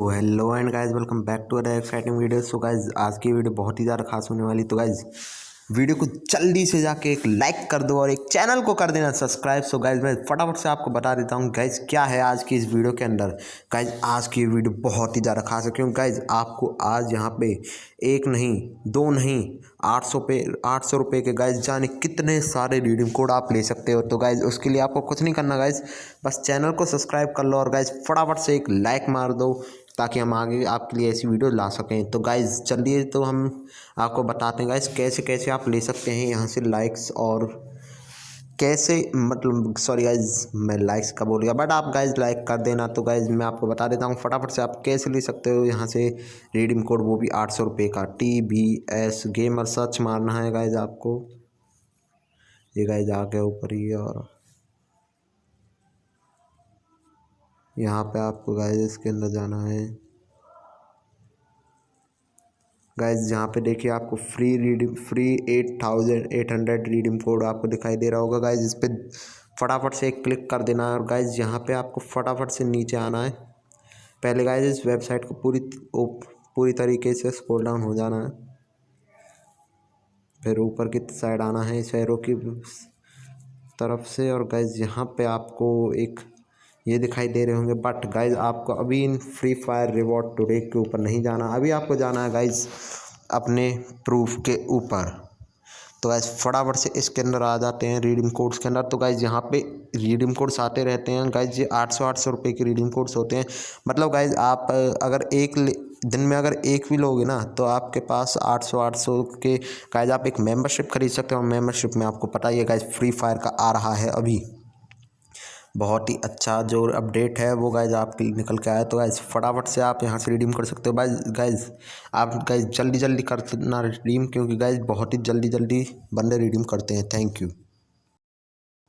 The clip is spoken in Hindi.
तो hello and guys welcome back to other exciting video so guys आज की वीडियो बहुत ही ज़्यादा खास होने वाली तो गाइस वीडियो को जल्दी से जाके एक लाइक कर दो और एक चैनल को कर देना सब्सक्राइब सो गाइज़ मैं फटाफट से आपको बता देता हूँ गाइज़ क्या है आज की इस वीडियो के अंदर। गाइज़ आज की वीडियो बहुत ही ज़्यादा खास है। क्योंकि गाइज़ आपको आज यहाँ पे एक नहीं, दो नहीं, आठ सौ पे, आठ सौ रुपये के गाइज़ जाने कितने सारे रीडिंग कोड आप ले सकते हो। तो गाइज़ उसके लिए आपको कुछ नहीं करना गाइज़ बस चैनल को सब्सक्राइब कर लो और गाइज़ फटाफट से एक लाइक मार दो। ताकि हम आगे आपके लिए ऐसी वीडियो ला सकें। तो गाइज़ चलिए तो हम आपको बताते हैं गाइज़ कैसे कैसे आप ले सकते हैं यहाँ से लाइक्स और कैसे मतलब सॉरी गाइज़ मैं लाइक्स का बोल गया बट आप गाइज़ लाइक कर देना। तो गाइज़ मैं आपको बता देता हूँ फटाफट से आप कैसे ले सकते हो यहाँ से रिडीम कोड वो भी आठ सौ रुपये का। T B S gamer search मारना है गाइज़ आपको। ये गाइज़ आ गया ऊपर ही और यहाँ पे आपको गाइज़ इसके अंदर जाना है। गाइज़ यहाँ पे देखिए आपको free reading free eight thousand eight hundred reading code आपको दिखाई दे रहा होगा। गाइज़ इस पर फटाफट से एक क्लिक कर देना है। और गाइज़ यहाँ पे आपको फटाफट से नीचे आना है। पहले गाइज़ इस वेबसाइट को पूरी पूरी तरीके से स्क्रॉल डाउन हो जाना है। फिर ऊपर की साइड आना है शहरों की तरफ़ से। और गाइज़ यहाँ पे आपको एक ये दिखाई दे रहे होंगे बट गाइज़ आपको अभी in Free Fire reward today के ऊपर नहीं जाना। अभी आपको जाना है गाइज़ अपने प्रूफ के ऊपर। तो गाइज़ फटाफट से इसके अंदर आ जाते हैं रीडिंग कोड्स के अंदर। तो गाइज़ यहाँ पे रीडिंग कोड्स आते रहते हैं। गाइज़ ये आठ सौ आठ सौ रुपये के रीडिंग कोड्स होते हैं। मतलब गाइज़ आप अगर एक दिन में अगर एक भी लोगे ना तो आपके पास आठ सौ आठ सौ के गाइज़ आप एक मेंबरशिप खरीद सकते हो। मेंबरशिप में आपको पता ही है गाइज़ फ्री फायर का आ रहा है अभी। बहुत ही अच्छा जो अपडेट है वो गाइज़ आपके लिए निकल के आया। तो गाइज़ फटाफट से आप यहाँ से रिडीम कर सकते हो। बाइज गाइज़ आप गाइज़ जल्दी जल्दी करना रिडीम क्योंकि गाइज़ बहुत ही जल्दी जल्दी बंदे रिडीम करते हैं। Thank you